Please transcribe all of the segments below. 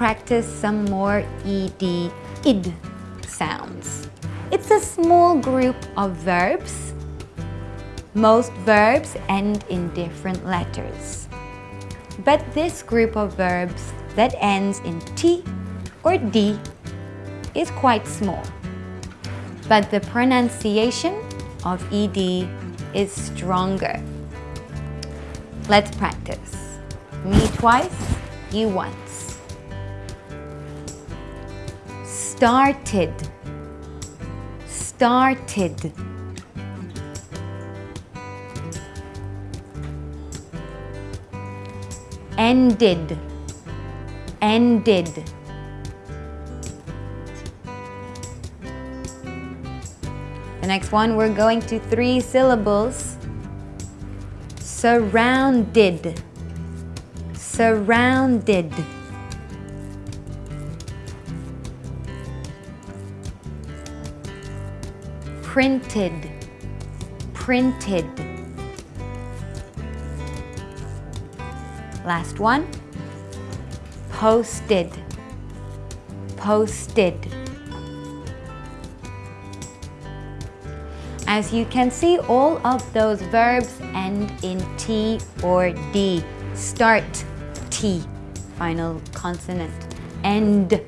practice some more ed, id sounds. It's a small group of verbs. Most verbs end in different letters. But this group of verbs that ends in T or D is quite small. But the pronunciation of ED is stronger. Let's practice. Me twice, you once. Started. Started. Ended. Ended. The next one, we're going to three syllables. Surrounded. Surrounded. Printed. Printed. Last one. Posted. Posted. As you can see, all of those verbs end in T or D. Start, T, final consonant. End,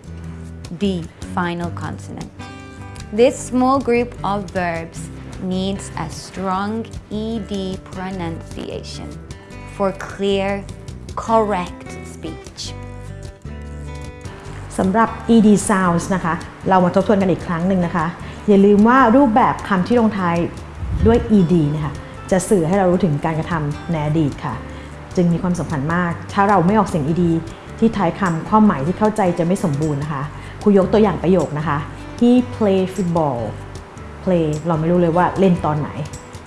D, final consonant. This small group of verbs needs a strong ED pronunciation for clear, correct speech. สำหรับ ed sounds นะคะ เรามาทบทวนกันอีกครั้งหนึ่งนะคะ อย่าลืมว่ารูปแบบคำที่ลงท้ายด้วย ed นะคะจะสื่อให้เรารู้ถึงการกระทำในอดีตค่ะ จึงมีความสำคัญมาก ถ้าเราไม่ออกเสียง ed ที่ท้ายคำความหมายที่เข้าใจจะไม่สมบูรณ์นะคะครูยกตัวอย่างประโยคนะคะ he play football play เราไม่รู้เลยว่าเล่นตอนไหน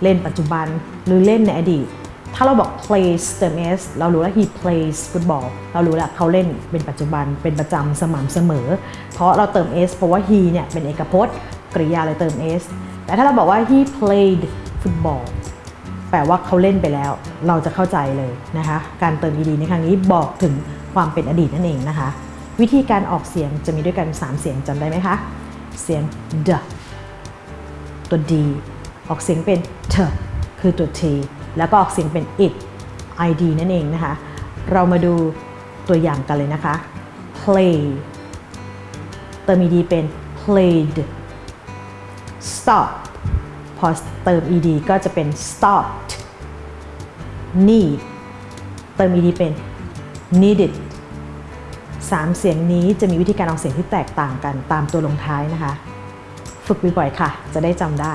เล่นปัจจุบันหรือเล่นในอดีต ถ้าเราบอก plays เติม s เรารู้แล้ว he plays football เรารู้แล้วเขาเล่นเป็นปัจจุบันเป็นประจำสม่ำเสมอ เพราะเราเติม s เพราะว่า he เนี่ยเป็นเอกพจน์กริยาเลยเติม s แต่ถ้าเราบอกว่า he played football แปลว่าเขาเล่นไปแล้ว เราจะเข้าใจเลยนะคะ การเติม ed ในครั้งนี้บอกถึงความเป็นอดีตนั่นเองนะคะ วิธีการออกเสียงจะมีด้วยกัน 3 เสียงจำได้ไหมคะ เสียง d ตัว d ออกเสียงเป็น t คือตัว t แล้วก็ออกเสียงเป็น it id นั่นเองนะคะ เรามาดูตัวอย่างกันเลยนะคะ play เติม ed เป็น played stop พอเติม ed ก็จะเป็น stopped need เติม ed เป็น needed สามเสียงนี้จะมีวิธีการออกเสียงที่แตกต่างกันตามตัวลงท้ายนะคะ ฝึกบ่อยๆค่ะ จะได้จำได้